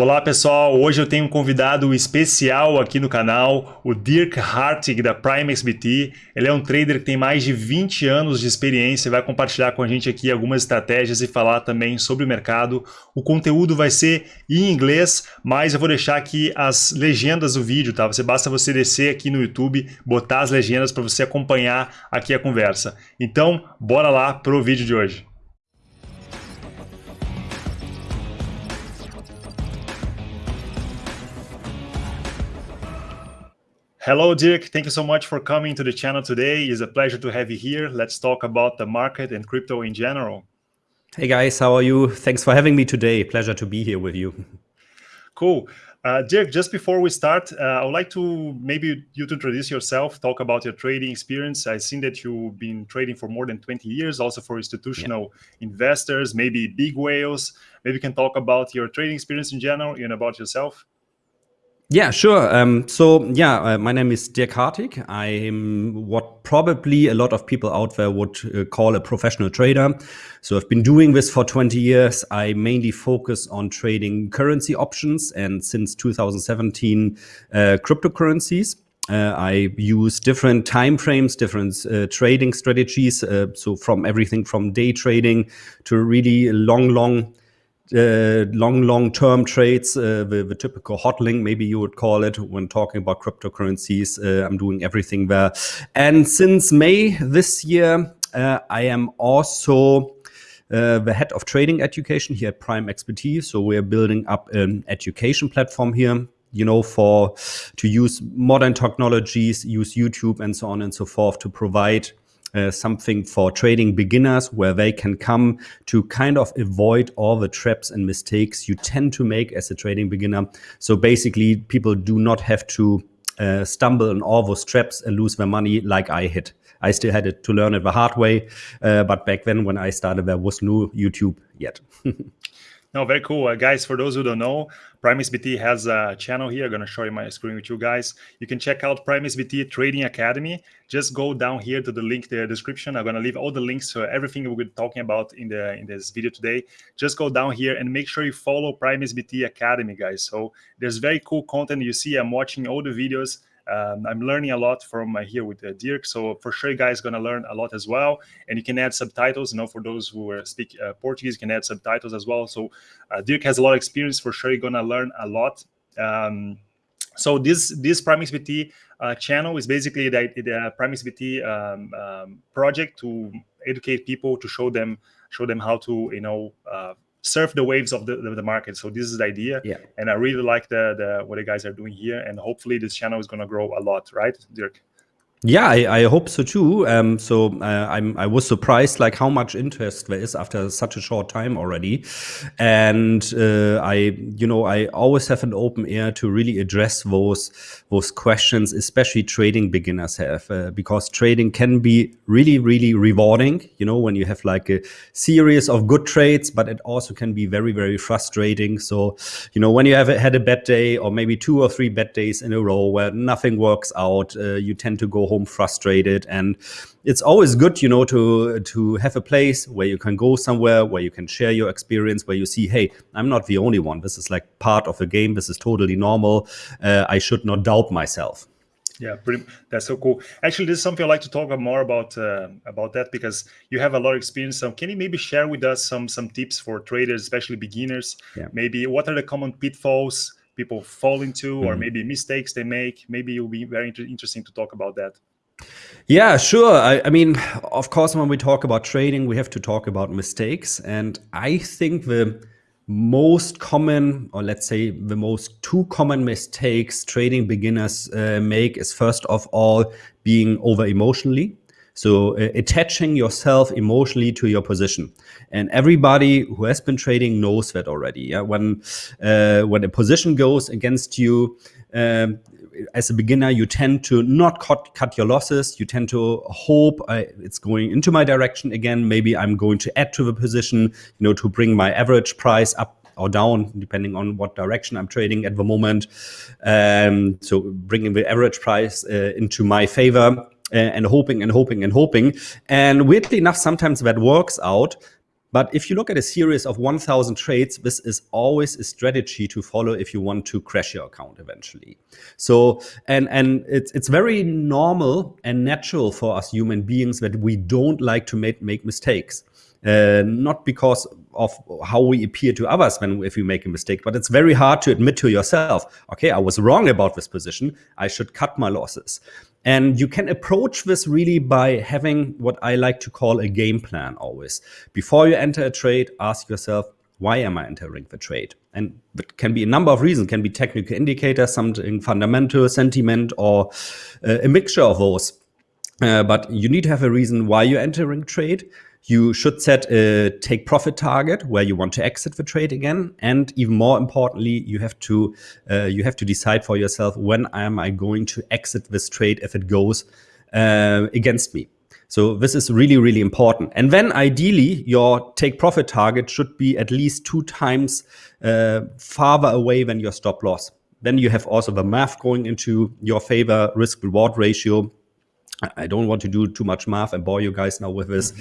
Olá pessoal, hoje eu tenho um convidado especial aqui no canal, o Dirk Hartig da Prime XBT. Ele é um trader que tem mais de 20 anos de experiência e vai compartilhar com a gente aqui algumas estratégias e falar também sobre o mercado. O conteúdo vai ser em inglês, mas eu vou deixar aqui as legendas do vídeo, tá? Você basta você descer aqui no YouTube, botar as legendas para você acompanhar aqui a conversa. Então, bora lá pro vídeo de hoje. Hello, Dirk. Thank you so much for coming to the channel today. It's a pleasure to have you here. Let's talk about the market and crypto in general. Hey guys, how are you? Thanks for having me today. Pleasure to be here with you. Cool. Uh, Dirk, just before we start, uh, I would like to maybe you to introduce yourself, talk about your trading experience. I've seen that you've been trading for more than 20 years, also for institutional yeah. investors, maybe big whales. Maybe you can talk about your trading experience in general and about yourself. Yeah, sure. Um, so, yeah, uh, my name is Dirk Hartig. I'm what probably a lot of people out there would uh, call a professional trader. So, I've been doing this for 20 years. I mainly focus on trading currency options and since 2017, uh, cryptocurrencies. Uh, I use different time frames, different uh, trading strategies. Uh, so from everything from day trading to really long, long uh, long, long-term trades, uh, the, the, typical hodling, maybe you would call it, when talking about cryptocurrencies. Uh, I'm doing everything there. And since May this year, uh, I am also uh, the head of trading education here at Prime XBT. So we're building up an education platform here you know, for to use modern technologies, use YouTube and so on and so forth to provide uh, something for trading beginners where they can come to kind of avoid all the traps and mistakes you tend to make as a trading beginner. So basically, people do not have to uh, stumble on all those traps and lose their money like I hit. I still had it to learn it the hard way, uh, but back then when I started, there was no YouTube yet. No, very cool. Uh, guys, for those who don't know, PrimeXBT has a channel here. I'm going to show you my screen with you guys. You can check out PrimeXBT Trading Academy. Just go down here to the link, the description. I'm going to leave all the links to everything we're talking about in the in this video today. Just go down here and make sure you follow PrimeXBT Academy, guys. So there's very cool content. You see, I'm watching all the videos um, I'm learning a lot from uh, here with uh, Dirk. So for sure, you guys going to learn a lot as well. And you can add subtitles. You know, for those who speak uh, Portuguese, you can add subtitles as well. So uh, Dirk has a lot of experience. For sure, you're going to learn a lot. Um, so this this PrimeXBT uh, channel is basically the, the PrimeXBT um, um, project to educate people to show them show them how to you know uh, surf the waves of the, the, the, market. So this is the idea. Yeah. And I really like the, the what the guys are doing here. And hopefully this channel is going to grow a lot, right, Dirk? Yeah, I, I, hope so too. Um, so uh, I'm, I was surprised like how much interest there is after such a short time already, and uh, I, you know, I always have an open ear to really address those those questions, especially trading beginners have, uh, because trading can be really, really rewarding. You know, when you have like a series of good trades, but it also can be very, very frustrating. So, you know, when you have had a bad day or maybe two or three bad days in a row where nothing works out, uh, you tend to go home frustrated and it's always good you know to to have a place where you can go somewhere where you can share your experience where you see hey i'm not the only one this is like part of the game this is totally normal uh, i should not doubt myself yeah, pretty, that's so cool. Actually, this is something I'd like to talk more about uh, about that because you have a lot of experience. So, can you maybe share with us some some tips for traders, especially beginners? Yeah. Maybe what are the common pitfalls people fall into, mm -hmm. or mm-hmm. maybe mistakes they make? Maybe it will be very inter interesting to talk about that. Yeah, sure. I, I, mean, of course, when we talk about trading, we have to talk about mistakes. And I think the most common, or let's say the most two common mistakes trading beginners uh, make is first of all being over emotionally. So uh, attaching yourself emotionally to your position, and everybody who has been trading knows that already. Yeah, when uh, when a position goes against you, um, as a beginner, you tend to not cut, cut your losses. You tend to hope uh, it's going into my direction again. Maybe I'm going to add to the position, you know, to bring my average price up or down, depending on what direction I'm trading at the moment. Um, so bringing the average price uh, into my favor and hoping and hoping and hoping. And weirdly enough, sometimes that works out. But if you look at a series of 1000 trades, this is always a strategy to follow if you want to crash your account eventually. So, and, and it's, it's very normal and natural for us human beings that we don't like to make, make mistakes. Uh, not because of how we appear to others when if we make a mistake, but it's very hard to admit to yourself, okay, I was wrong about this position. I should cut my losses. And you can approach this really by having what I like to call a game plan always. Before you enter a trade, ask yourself, why am I entering the trade? And it can be a number of reasons, it can be technical indicators, something fundamental, sentiment, or uh, a mixture of those. Uh, but you need to have a reason why you're entering trade. You should set a take profit target where you want to exit the trade again, and even more importantly, you have to uh, you have to decide for yourself when am I going to exit this trade if it goes uh, against me. So this is really, really important. And then ideally, your take profit target should be at least two times uh, farther away than your stop loss. Then you have also the math going into your favor, risk reward ratio. I don't want to do too much math and bore you guys now with this,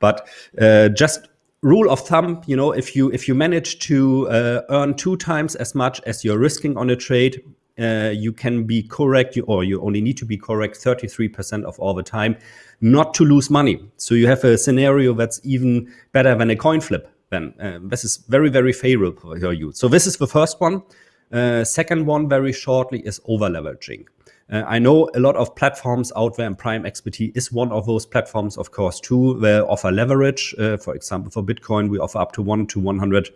but uh, just rule of thumb, you know, if you if you manage to uh, earn two times as much as you're risking on a trade, uh, you can be correct, you, or you only need to be correct 33% of all the time, not to lose money. So you have a scenario that's even better than a coin flip. Then uh, this is very very favorable for you. So this is the first one. Uh, second one, very shortly, is over leveraging. Uh, I know a lot of platforms out there, and Prime XBT is one of those platforms, of course, too, where offer leverage. Uh, for example, for Bitcoin, we offer up to one to 100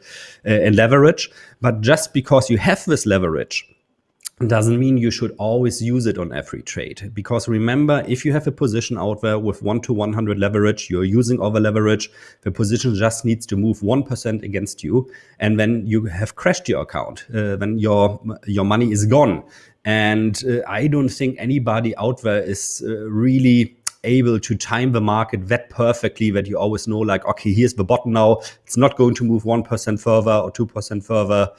uh, in leverage. But just because you have this leverage, doesn't mean you should always use it on every trade. Because remember, if you have a position out there with 1 to 100 leverage, you're using over leverage, the position just needs to move 1% against you. And then you have crashed your account. Uh, then your, your money is gone. And uh, I don't think anybody out there is uh, really able to time the market that perfectly that you always know like, okay, here's the bottom now. It's not going to move 1% further or 2% further.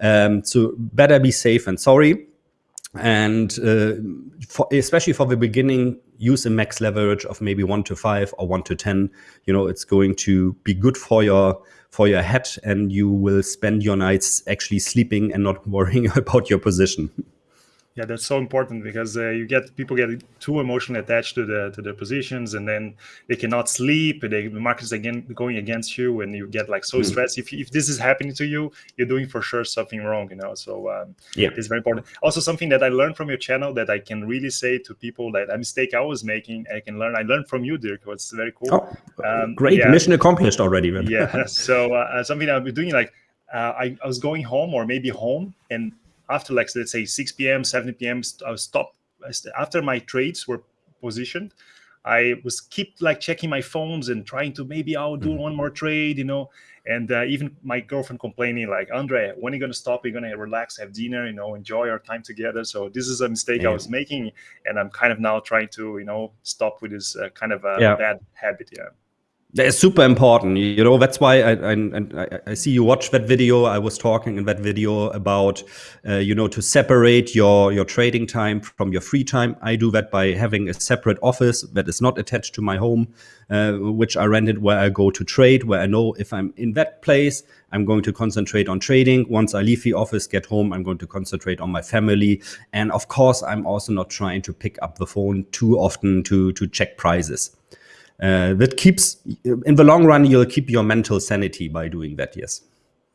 Um, so better be safe and sorry. And uh, for, especially for the beginning, use a max leverage of maybe one to five or one to 10. You know, it's going to be good for your for your head and you will spend your nights actually sleeping and not worrying about your position. Yeah, that's so important because uh, you get people get too emotionally attached to the to their positions, and then they cannot sleep. They, the market's again going against you, and you get like so mm. stressed. If if this is happening to you, you're doing for sure something wrong. You know, so um, yeah, it's very important. Also, something that I learned from your channel that I can really say to people that a mistake I was making, I can learn. I learned from you, Dirk. It's very cool. Oh, um, great yeah. mission accomplished already. Man. yeah. So uh, something I've been doing like. Uh, I, I was going home or maybe home and after like let's say 6 p.m 7 p.m i was stop after my trades were positioned i was keep like checking my phones and trying to maybe i'll do mm. one more trade you know and uh, even my girlfriend complaining like andre when are you going to stop you're going to relax have dinner you know enjoy our time together so this is a mistake yeah. i was making and i'm kind of now trying to you know stop with this uh, kind of a yeah. bad habit yeah it's super important you know that's why I, I, I see you watch that video. I was talking in that video about uh, you know to separate your your trading time from your free time. I do that by having a separate office that is not attached to my home uh, which i rented where i go to trade where i know if i'm in that place i'm going to concentrate on trading. Once i leave the office get home i'm going to concentrate on my family. And of course i'm also not trying to pick up the phone too often to to check prices uh, that keeps in the long run you'll keep your mental sanity by doing that yes.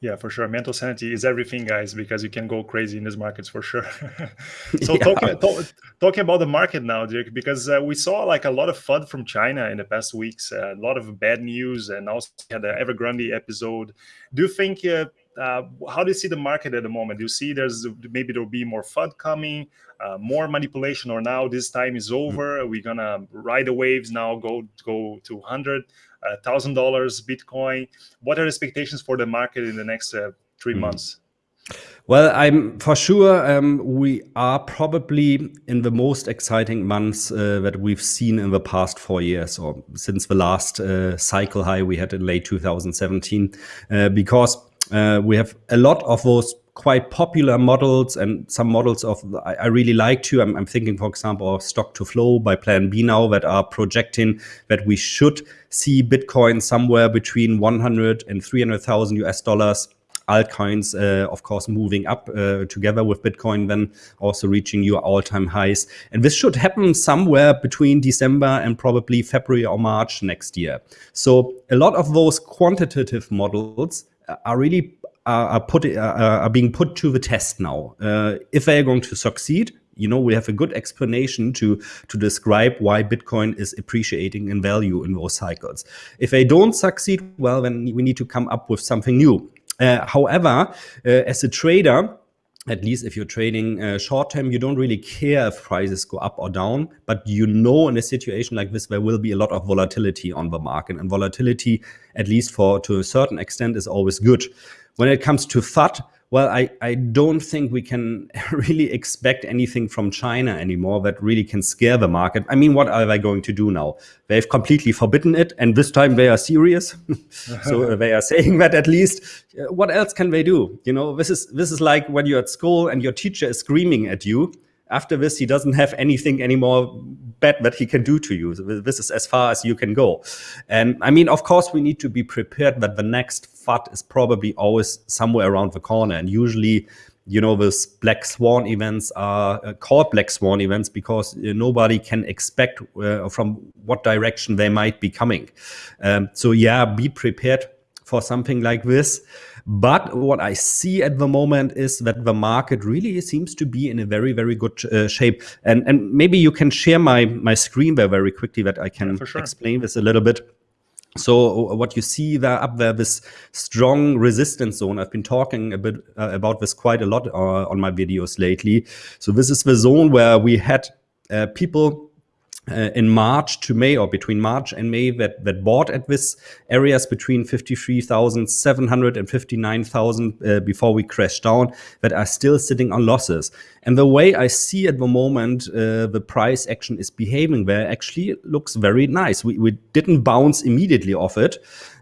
Yeah for sure. Mental sanity is everything guys because you can go crazy in these markets for sure. So yeah. talking, talk, talking about the market now Dirk, because uh, we saw like a lot of fud from china in the past weeks uh, a lot of bad news and also had the evergrande episode. Do you think uh, how do you see the market at the moment? Do you see there's maybe there'll be more FUD coming, uh, more manipulation, or now this time is mm-hmm. over? Are gonna ride the waves now? Go go to hundred uh, dollars Bitcoin? What are expectations for the market in the next uh, 3 mm. months? Well, I'm for sure um, we are probably in the most exciting months uh, that we've seen in the past four years, or since the last uh, cycle high we had in late 2017, uh, because uh, we have a lot of those quite popular models and some models of I, I really like to. I'm, I'm, thinking, for example, of stock to flow by Plan B now that are projecting that we should see Bitcoin somewhere between 100 and 300,000 US dollars altcoins, uh, of course, moving up uh, together with Bitcoin, then also reaching your all-time highs. And this should happen somewhere between December and probably February or March next year. So a lot of those quantitative models are really are, put are being put to the test now. Uh, if they are going to succeed, you know we have a good explanation to to describe why bitcoin is appreciating in value in those cycles if they don't succeed well then we need to come up with something new uh, however, uh, as a trader, at least if you're trading uh, short term, you don't really care if prices go up or down, but you know in a situation like this, there will be a lot of volatility on the market and volatility, at least for to a certain extent is always good. When it comes to FUD, well, I, I don't think we can really expect anything from China anymore that really can scare the market. I mean, what are they going to do now? They've completely forbidden it, and this time they are serious. so uh, they are saying that at least. Uh, what else can they do? You know, this is this is like when you're at school and your teacher is screaming at you after this, he doesn't have anything anymore bad that he can do to you. This is as far as you can go. And I mean, of course, we need to be prepared that the next FUD is probably always somewhere around the corner. And usually, you know, those black swan events are uh, called black swan events because uh, nobody can expect uh, from what direction they might be coming. Um, so yeah, be prepared for something like this. But what I see at the moment is that the market really seems to be in a very, very good uh, shape. And and maybe you can share my my screen there very quickly that I can sure. explain this a little bit. So what you see there up there, this strong resistance zone. I've been talking a bit uh, about this quite a lot uh, on my videos lately. So this is the zone where we had uh, people uh, in March to May or between March and May that, that bought at this areas between 53,700 and 59,000 uh, before we crashed down that are still sitting on losses. And the way I see at the moment uh, the price action is behaving there actually looks very nice. We, we didn't bounce immediately off it.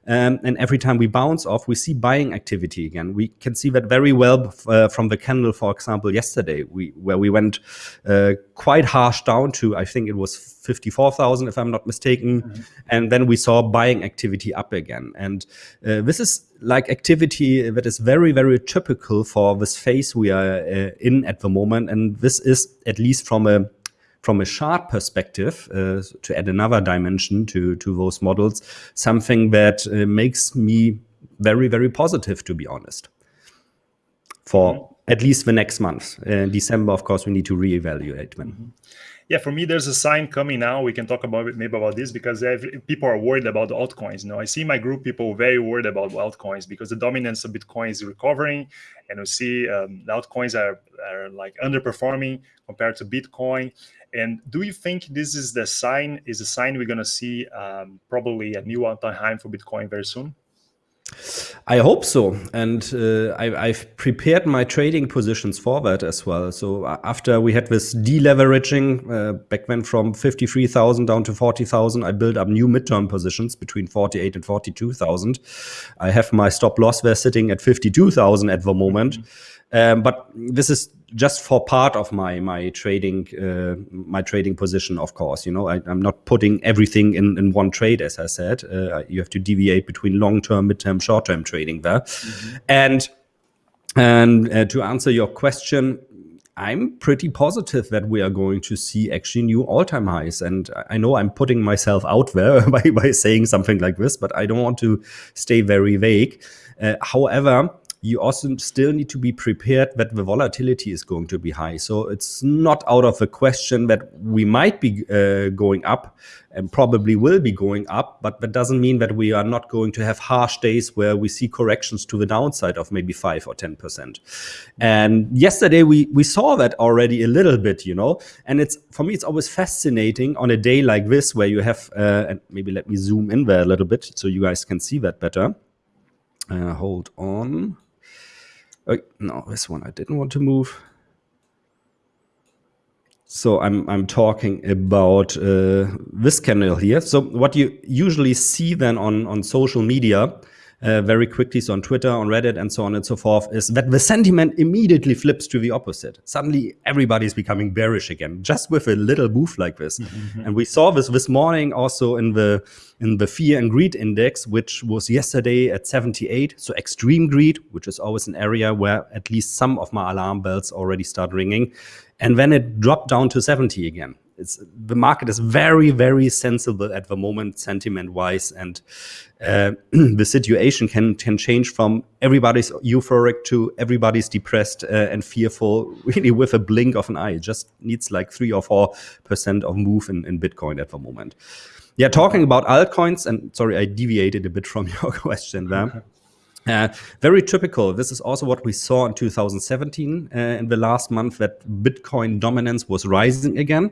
Um, and every time we bounce off, we see buying activity again. We can see that very well uh, from the candle, for example, yesterday, we, where we went uh, quite harsh down to, I think it was 54,000, if I'm not mistaken. Mm -hmm. And then we saw buying activity up again. And uh, this is like activity that is very, very typical for this phase we are uh, in at the moment. And this is, at least from a from a chart perspective, uh, to add another dimension to, to those models, something that uh, makes me very, very positive, to be honest, for mm -hmm. at least the next month. In December, of course, we need to reevaluate when. Mm -hmm yeah, for me, there's a sign coming now. We can talk about maybe about this because people are worried about altcoins. You know, I see my group people very worried about altcoins because the dominance of Bitcoin is recovering, and we see um, altcoins are, are like underperforming compared to Bitcoin. And do you think this is the sign? Is a sign we're going to see um, probably a new all-time high for Bitcoin very soon? I hope so. And uh, I, have prepared my trading positions for that as well. So uh, after we had this deleveraging uh, back then from 53,000 down to 40,000, I built up new midterm positions between 48 and 42,000. I have my stop loss there sitting at 52,000 at the moment. Mm -hmm. Um, but this is just for part of my my trading uh, my trading position. Of course, you know I, am not putting everything in in one trade. As I said, uh, you have to deviate between long term, mid term, short term trading there. Mm -hmm. And and uh, to answer your question, I'm pretty positive that we are going to see actually new all-time highs. And I know I'm putting myself out there by, by saying something like this, but I don't want to stay very vague. Uh, however, you also still need to be prepared that the volatility is going to be high. So it's not out of the question that we might be uh, going up and probably will be going up, but that doesn't mean that we are not going to have harsh days where we see corrections to the downside of maybe five or 10%. And yesterday we, we saw that already a little bit, you know, and it's, for me, it's always fascinating on a day like this where you have, uh, and maybe let me zoom in there a little bit so you guys can see that better. Uh, hold on. Oh, no, this one I didn't want to move. So I'm I'm talking about uh, this candle here. So what you usually see then on on social media uh, very quickly, so on Twitter, on Reddit, and so on and so forth, is that the sentiment immediately flips to the opposite. Suddenly, everybody's becoming bearish again, just with a little move like this. Mm-hmm. And we saw this this morning also in the in the fear and greed index, which was yesterday at 78. So extreme greed, which is always an area where at least some of my alarm bells already start ringing, and then it dropped down to 70 again it's the market is very very sensible at the moment sentiment wise and uh, the situation can can change from everybody's euphoric to everybody's depressed uh, and fearful really with a blink of an eye. It just needs like three or four percent of move in, in bitcoin at the moment. Yeah talking about altcoins and sorry i deviated a bit from your question there uh, very typical. This is also what we saw in 2017 uh, in the last month that Bitcoin dominance was rising again.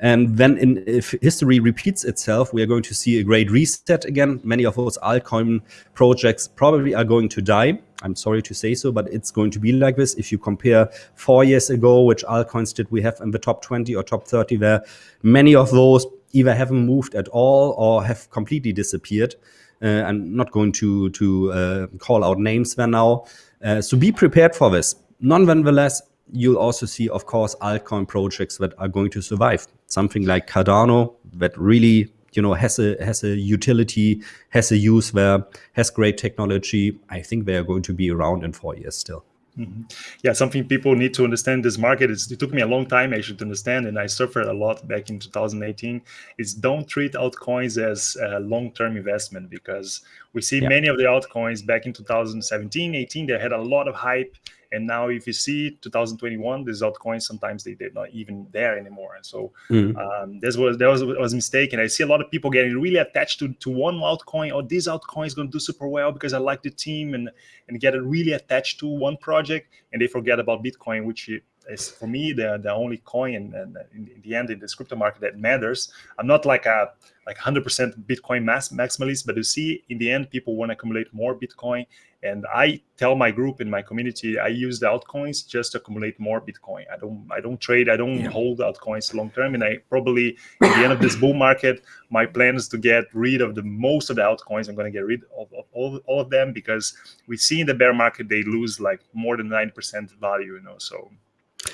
And then in, if history repeats itself, we are going to see a great reset again. Many of those altcoin projects probably are going to die. I'm sorry to say so, but it's going to be like this. If you compare four years ago, which altcoins did we have in the top 20 or top 30 there, many of those either haven't moved at all or have completely disappeared. Uh, I'm not going to, to uh, call out names there now. Uh, so be prepared for this. Nonetheless, you'll also see, of course, altcoin projects that are going to survive. Something like Cardano that really, you know, has a has a utility, has a use there, has great technology. I think they are going to be around in four years still. Mm -hmm. Yeah, something people need to understand this market is it took me a long time actually to understand, and I suffered a lot back in 2018. Is don't treat altcoins as a long-term investment because we see yeah. many of the altcoins back in 2017, 18, they had a lot of hype and now, if you see 2021, these altcoins sometimes they, they're not even there anymore. And so mm. um, this was there was was a mistake. And I see a lot of people getting really attached to, to one altcoin. Oh, this altcoin is going to do super well because I like the team and and get it really attached to one project, and they forget about Bitcoin, which is for me the the only coin and, in, the end in this crypto market that matters. I'm not like a like 100% Bitcoin mass maximalist, but you see in the end people want to accumulate more Bitcoin. And I tell my group in my community I use the altcoins just to accumulate more Bitcoin. I don't I don't trade, I don't yeah. hold altcoins long term. And I probably at the end of this bull market, my plan is to get rid of the most of the altcoins. I'm going to get rid of, of all, all of them because we see in the bear market they lose like more than 9% value, you know. So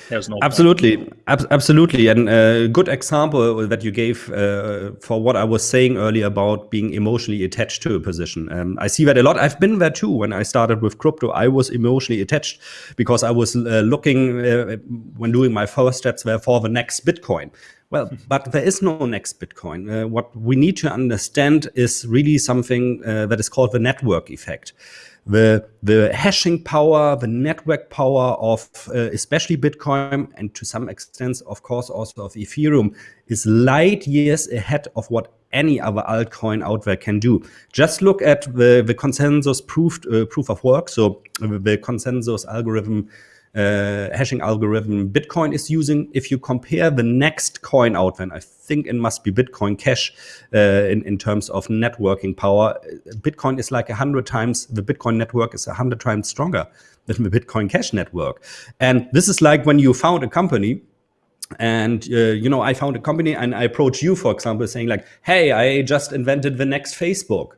there's no absolutely, ab absolutely, and a uh, good example that you gave uh, for what I was saying earlier about being emotionally attached to a position. Um, I see that a lot. I've been there too. When I started with crypto, I was emotionally attached because I was uh, looking uh, when doing my first steps there for the next Bitcoin. Well, but there is no next Bitcoin. Uh, what we need to understand is really something uh, that is called the network effect the the hashing power, the network power of uh, especially Bitcoin and to some extent, of course, also of Ethereum is light years ahead of what any other altcoin out there can do. Just look at the the consensus proof uh, proof of work, so uh, the consensus algorithm uh, hashing algorithm Bitcoin is using. If you compare the next coin out, then I think it must be Bitcoin Cash uh, in, in terms of networking power. Bitcoin is like a hundred times, the Bitcoin network is a hundred times stronger than the Bitcoin Cash network. And this is like when you found a company and uh, you know i found a company and i approach you for example saying like hey i just invented the next facebook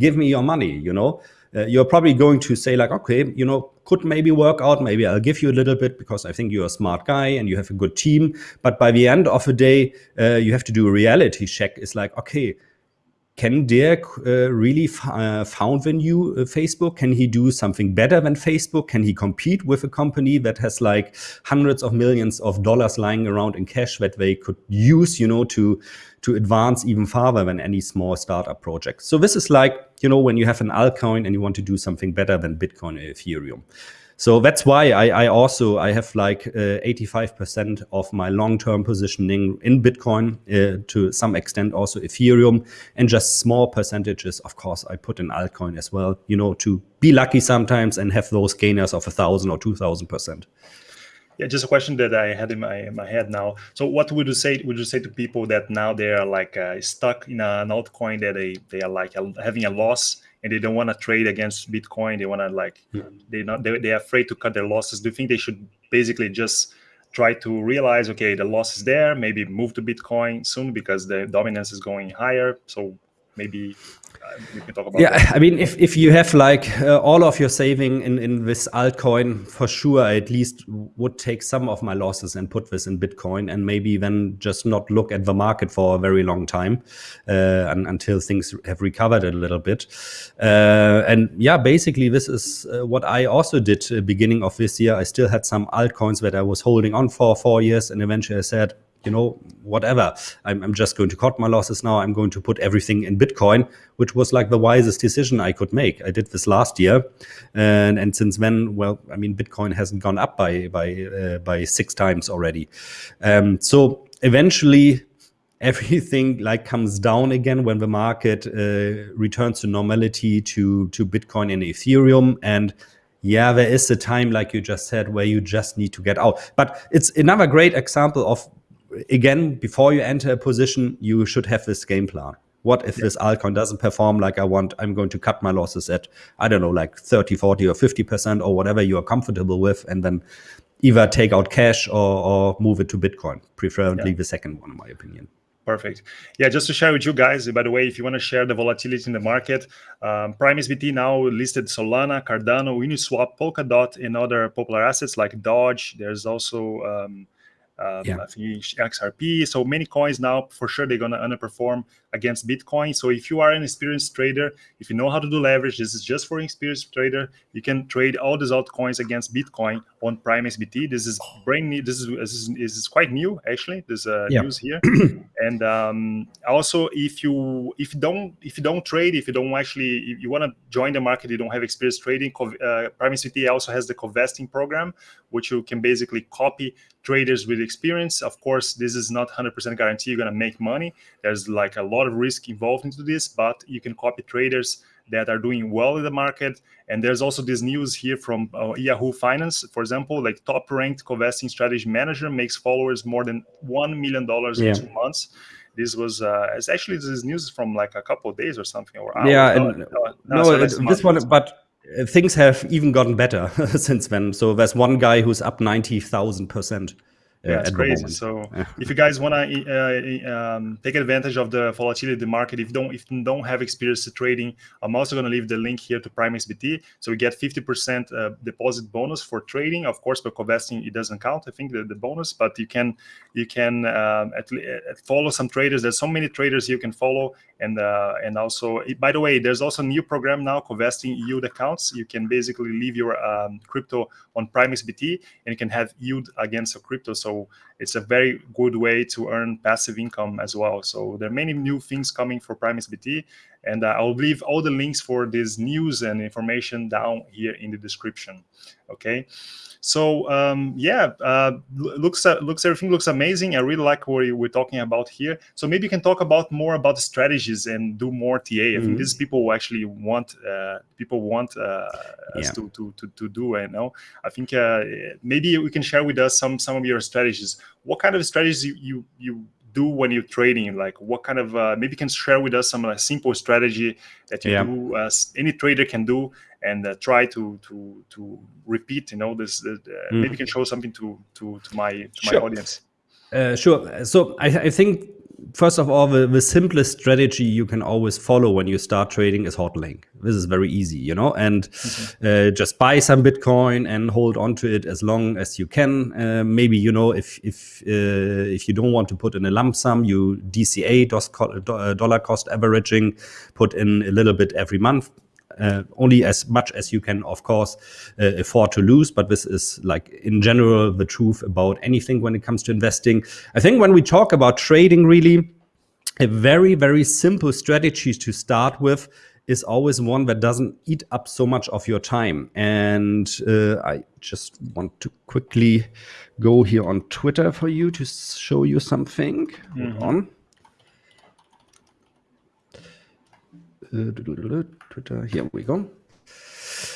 give me your money you know uh, you're probably going to say like, okay, you know, could maybe work out. Maybe I'll give you a little bit because I think you're a smart guy and you have a good team. But by the end of the day, uh, you have to do a reality check. It's like, okay, can Dirk uh, really uh, found the new uh, Facebook? Can he do something better than Facebook? Can he compete with a company that has like hundreds of millions of dollars lying around in cash that they could use, you know, to to advance even farther than any small startup project? So this is like, you know, when you have an altcoin and you want to do something better than Bitcoin or Ethereum. So that's why I, I also I have like 85% uh, of my long-term positioning in Bitcoin uh, to some extent also Ethereum and just small percentages. Of course, I put in altcoin as well, you know, to be lucky sometimes and have those gainers of a thousand or two thousand percent. Yeah, just a question that I had in my in my head now. So, what would you say? Would you say to people that now they are like uh, stuck in an altcoin that they they are like having a loss and they don't want to trade against Bitcoin. They want to like they not they they're afraid to cut their losses. Do you think they should basically just try to realize okay the loss is there maybe move to bitcoin soon because the dominance is going higher so maybe uh, we can talk about. Yeah, that. I mean, if if you have like uh, all of your saving in in this altcoin, for sure, I at least would take some of my losses and put this in Bitcoin, and maybe then just not look at the market for a very long time uh, and, until things have recovered a little bit. Uh, and yeah, basically, this is uh, what I also did beginning of this year. I still had some altcoins that I was holding on for four years, and eventually I said, you know, whatever. I'm, I'm, just going to cut my losses now. I'm going to put everything in Bitcoin, which was like the wisest decision I could make. I did this last year, and and since then, well, I mean, Bitcoin hasn't gone up by by uh, by six times already. Um, so eventually. Everything like comes down again when the market uh, returns to normality to to Bitcoin and Ethereum, and yeah, there is a time, like you just said, where you just need to get out. But it's another great example of again, before you enter a position, you should have this game plan. What if yeah. this altcoin doesn't perform like I want? I'm going to cut my losses at, I don't know, like 30, 40 or 50% or whatever you are comfortable with. And then either take out cash or, or move it to Bitcoin, preferably yeah. the second one, in my opinion. Perfect. Yeah, just to share with you guys, by the way, if you want to share the volatility in the market, um, Prime XBT now listed Solana, Cardano, Uniswap, Polkadot, and other popular assets like Dodge. There's also um, um, yeah. I think XRP. So many coins now, for sure, they're going to underperform against Bitcoin. So if you are an experienced trader, if you know how to do leverage, this is just for experienced trader. You can trade all these altcoins against Bitcoin on Prime XBT. This is brand new. This is this is, this is quite new actually. There's uh, yeah. news here. and um, also, if you if you don't if you don't trade, if you don't actually if you want to join the market, you don't have experience trading. Uh, Prime XBT also has the co-vesting program, which you can basically copy traders with experience. Of course, this is not 100% guarantee you're going to make money. There's like a lot of risk involved into this, but you can copy traders that are doing well in the market. And there's also this news here from uh, Yahoo Finance, for example, like top ranked co-vesting strategy manager makes followers more than $1 million yeah. in two months. This was, uh, it's actually this news from like a couple of days or something. Or hours. Yeah, and, no, no, no this one, but uh, things have even gotten better since then. So there's one guy who's up 90,000% yeah, it's crazy. So if you guys want to uh, um, take advantage of the volatility of the market, if you don't if you don't have experience trading, I'm also going to leave the link here to Prime XBT. So we get 50% uh, deposit bonus for trading. Of course, for co-vesting it doesn't count. I think the, the bonus, but you can you can um, at, at follow some traders. There's so many traders you can follow, and uh, and also by the way, there's also a new program now, co-vesting yield accounts. You can basically leave your um, crypto on Prime XBT, and you can have yield against your crypto. So it's a very good way to earn passive income as well. So there are many new things coming for Prime XBT, and uh, I'll leave all the links for this news and information down here in the description. Okay. So um, yeah, uh, looks uh, looks everything looks amazing. I really like what we're talking about here. So maybe you can talk about more about the strategies and do more TA. I mm -hmm. think this people actually want uh, people want uh, us yeah. to, to to to do. I know. I think uh, maybe you can share with us some some of your strategies. What kind of strategies you you, you do when you're trading? Like what kind of uh, maybe you can share with us some uh, simple strategy that you yeah. do as any trader can do and uh, try to to to repeat. You know, this uh, mm. maybe you can show something to to to my to sure. my audience. Uh, sure. So I, I think first of all, the, the simplest strategy you can always follow when you start trading is hodling. This is very easy, you know, and mm -hmm. uh, just buy some Bitcoin and hold on to it as long as you can. Uh, maybe you know if if uh, if you don't want to put in a lump sum, you DCA uh, dollar cost averaging, put in a little bit every month uh, only as much as you can, of course, uh, afford to lose. But this is like in general the truth about anything when it comes to investing. I think when we talk about trading, really, a very, very simple strategy to start with is always one that doesn't eat up so much of your time. And uh, I just want to quickly go here on Twitter for you to show you something. Mm -hmm. Hold mm-hmm. on. Twitter, here we go.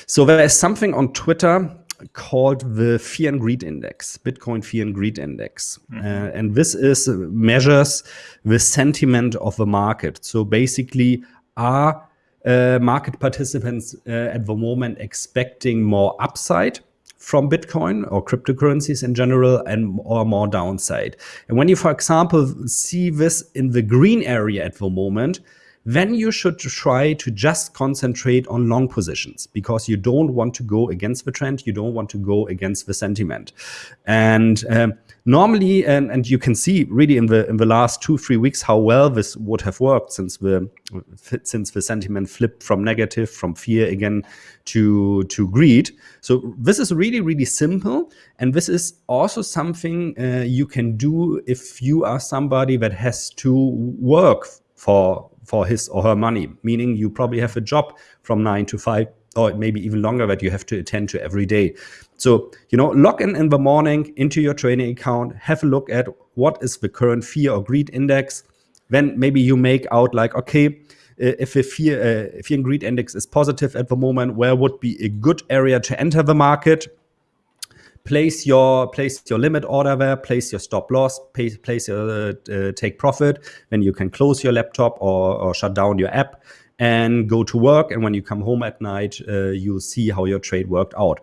So there is something on Twitter called the Fear and Greed Index, Bitcoin Fear and Greed Index. Mm -hmm. uh, and this is uh, measures the sentiment of the market. So basically, are uh, market participants uh, at the moment expecting more upside from Bitcoin or cryptocurrencies in general and or more downside. And when you, for example, see this in the green area at the moment, then you should try to just concentrate on long positions because you don't want to go against the trend. You don't want to go against the sentiment. And um, normally, and, and you can see really in the in the last two three weeks how well this would have worked since the since the sentiment flipped from negative from fear again to to greed. So this is really really simple, and this is also something uh, you can do if you are somebody that has to work for for his or her money, meaning you probably have a job from nine to five or maybe even longer that you have to attend to every day. So, you know, log in in the morning into your trading account, have a look at what is the current fear or greed index. Then maybe you make out like, okay, uh, if the fear, uh, fear and greed index is positive at the moment, where would be a good area to enter the market? Place your place your limit order there, place your stop loss, place, place your uh, take profit. Then you can close your laptop or, or shut down your app and go to work. And when you come home at night, uh, you'll see how your trade worked out.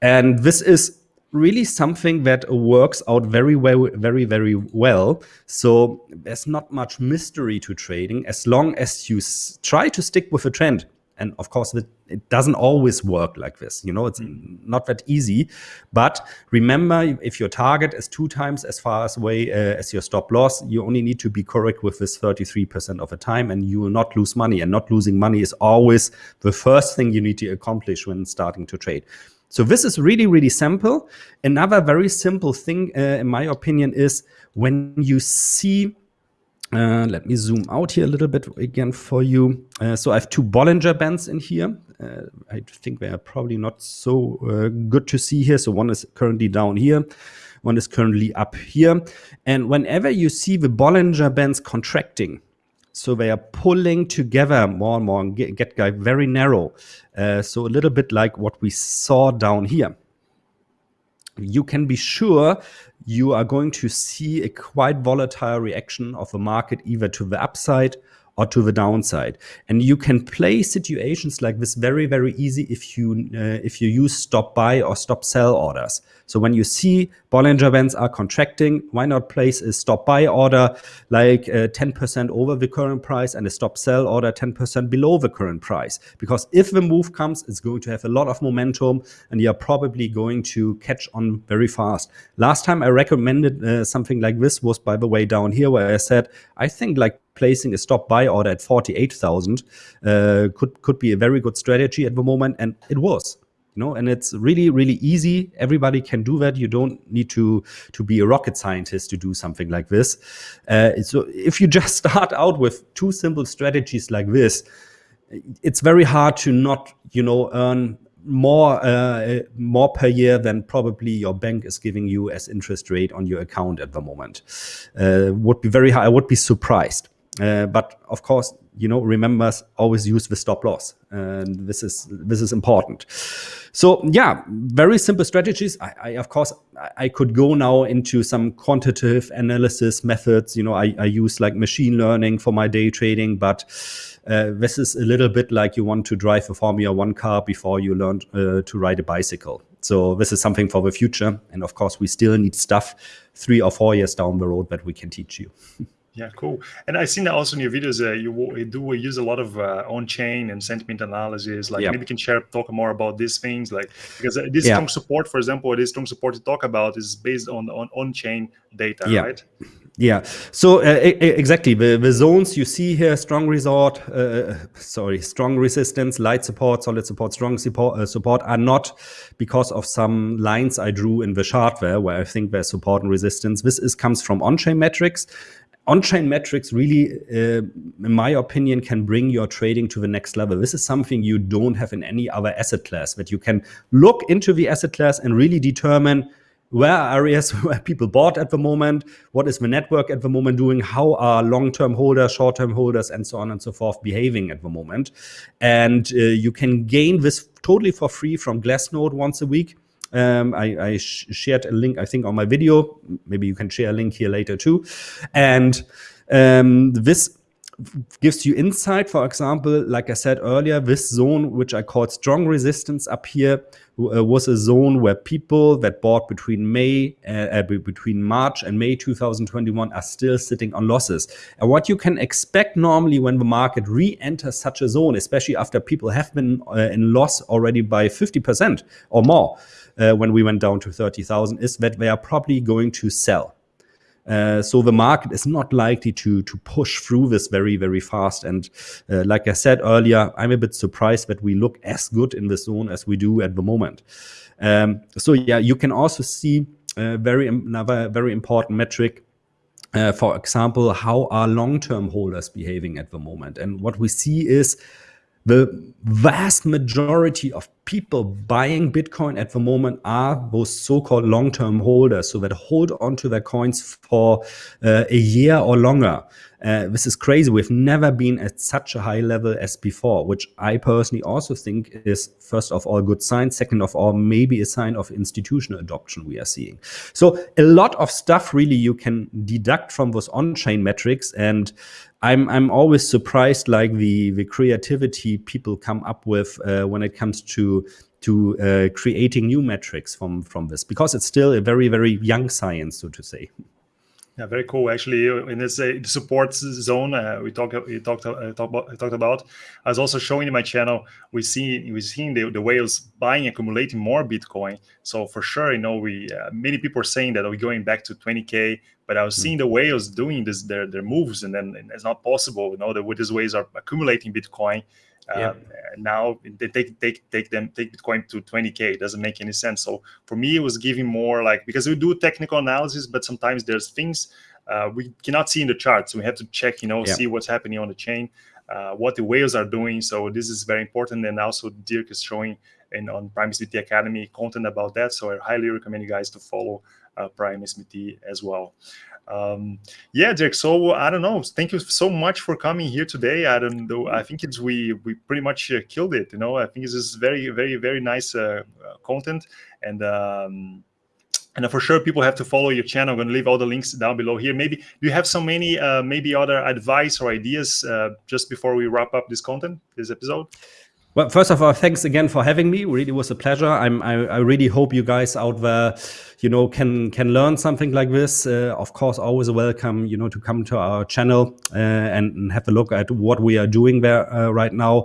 And this is really something that works out very well, very, very well. So there's not much mystery to trading as long as you try to stick with a trend and of course it, it, doesn't always work like this you know it's mm. not that easy. But remember if your target is two times as far as away uh, as your stop loss you only need to be correct with this 33% of the time and you will not lose money. And not losing money is always the first thing you need to accomplish when starting to trade. So this is really really simple. Another very simple thing uh, in my opinion is when you see uh, let me zoom out here a little bit again for you. Uh, so I have two Bollinger Bands in here. Uh, I think they are probably not so uh, good to see here. So one is currently down here. One is currently up here. And whenever you see the Bollinger Bands contracting, so they are pulling together more and more and get, get very narrow. Uh, so a little bit like what we saw down here you can be sure you are going to see a quite volatile reaction of the market either to the upside or to the downside. And you can play situations like this very, very easy if you uh, if you use stop buy or stop sell orders. So when you see Bollinger Bands are contracting, why not place a stop buy order like 10% uh, over the current price and a stop sell order 10% below the current price? Because if the move comes, it's going to have a lot of momentum and you're probably going to catch on very fast. Last time I recommended uh, something like this was, by the way, down here where I said, I think like placing a stop buy order at 48,000 uh, could could be a very good strategy at the moment, and it was. You know, and it's really, really easy. Everybody can do that. You don't need to to be a rocket scientist to do something like this. Uh, so if you just start out with two simple strategies like this, it's very hard to not, you know, earn more uh, more per year than probably your bank is giving you as interest rate on your account at the moment. Uh, would be very high. I would be surprised. Uh, but of course, you know, remember always use the stop loss, and this is this is important. So yeah, very simple strategies. I, I of course I could go now into some quantitative analysis methods. You know, I, I use like machine learning for my day trading, but uh, this is a little bit like you want to drive a Formula One car before you learn uh, to ride a bicycle. So this is something for the future, and of course, we still need stuff three or four years down the road that we can teach you. Yeah, cool. And I've seen that also in your videos. Uh, you, do use a lot of uh, on-chain and sentiment analysis. Like maybe you can share, talk more about these things. Like because uh, this strong support, for example, this strong support to talk about is based on on on-chain data, yeah. right? Yeah. So uh, exactly the the zones you see here: strong resort, uh, sorry, strong resistance, light support, solid support, strong support, uh, support are not because of some lines I drew in the chart there, where I think there's support and resistance. This is comes from on-chain metrics on-chain metrics really, uh, in my opinion, can bring your trading to the next level. This is something you don't have in any other asset class, that you can look into the asset class and really determine where are areas where people bought at the moment, what is the network at the moment doing, how are long-term holders, short-term holders, and so on and so forth behaving at the moment. And uh, you can gain this totally for free from Glassnode once a week. Um, I, I sh shared a link, I think, on my video. Maybe you can share a link here later too. And um, this gives you insight. For example, like I said earlier, this zone, which I called strong resistance up here, uh, was a zone where people that bought between May, uh, uh between March and May 2021 are still sitting on losses. And what you can expect normally when the market re-enters such a zone, especially after people have been uh, in loss already by 50% or more, uh, when we went down to 30,000, is that they are probably going to sell. Uh, so the market is not likely to to push through this very very fast. And uh, like I said earlier, I'm a bit surprised that we look as good in this zone as we do at the moment. Um, so yeah, you can also see uh, very another very important metric. Uh, for example, how are long-term holders behaving at the moment? And what we see is the vast majority of people buying Bitcoin at the moment are those so-called long-term holders, so that hold onto their coins for uh, a year or longer. Uh, this is crazy. We've never been at such a high level as before, which I personally also think is, first of all, good sign. Second of all, maybe a sign of institutional adoption we are seeing. So a lot of stuff really you can deduct from those on-chain metrics. And I'm, I'm always surprised like the, the creativity people come up with uh, when it comes to to uh, creating new metrics from from this because it's still a very very young science so to say yeah, very cool. Actually, in this uh, support zone uh, we talked we talked uh, talk about, talked about, I was also showing in my channel. We see we seeing the, the whales buying accumulating more Bitcoin. So for sure, you know, we uh, many people are saying that we're going back to 20k. But I was hmm. seeing the whales doing this their their moves, and then it's not possible. You know, that with these whales are accumulating Bitcoin yeah. Um, now they take take take them take Bitcoin to 20k. It doesn't make any sense. So for me, it was giving more like because we do technical analysis, but sometimes there's things uh, we cannot see in the charts. So we have to check, you know, yeah. see what's happening on the chain, uh, what the whales are doing. So this is very important. And also Dirk is showing and on Prime XBT Academy content about that. So I highly recommend you guys to follow uh, Prime XBT as well. Um yeah Dirk so I don't know. Thank you so much for coming here today. I don't know I think it's we we pretty much uh, killed it you know? I think this is very very very nice uh, uh content. And um and for sure people have to follow your channel. I'm going to leave all the links down below here. Maybe do you have so many uh, maybe other advice or ideas uh, just before we wrap up this content this episode well, first of all, thanks again for having me. Really was a pleasure. I'm, I, I really hope you guys out there, you know, can can learn something like this. Uh, of course, always welcome, you know, to come to our channel uh, and, and, have a look at what we are doing there uh, right now.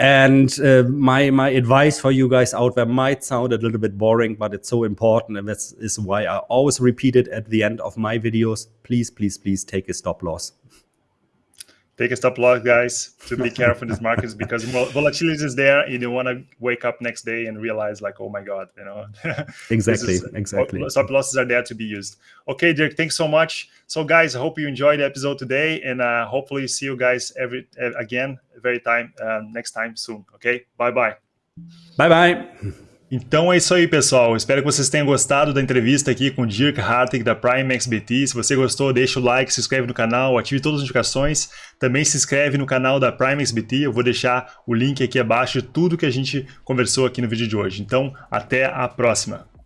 And uh, my my advice for you guys out there might sound a little bit boring, but it's so important, and that is is why I always repeat it at the end of my videos. Please, please, please take a stop loss take a stop loss, guys, to be careful in these markets because volatility is there. You don't want to wake up next day and realize like, oh my god, you know. exactly, is, exactly. Stop losses are there to be used. Okay, Dirk, thanks so much. So, guys, I hope you enjoyed the episode today, and uh, hopefully see you guys every uh, again very time um, next time soon. Okay, bye bye. Bye bye. Então é isso aí, pessoal. Espero que vocês tenham gostado da entrevista aqui com o Dirk Hartig da Prime XBT. Se você gostou, deixa o like, se inscreve no canal, ative todas as notificações. Também se inscreve no canal da Prime XBT. Eu vou deixar o link aqui abaixo de tudo que a gente conversou aqui no vídeo de hoje. Então, até a próxima.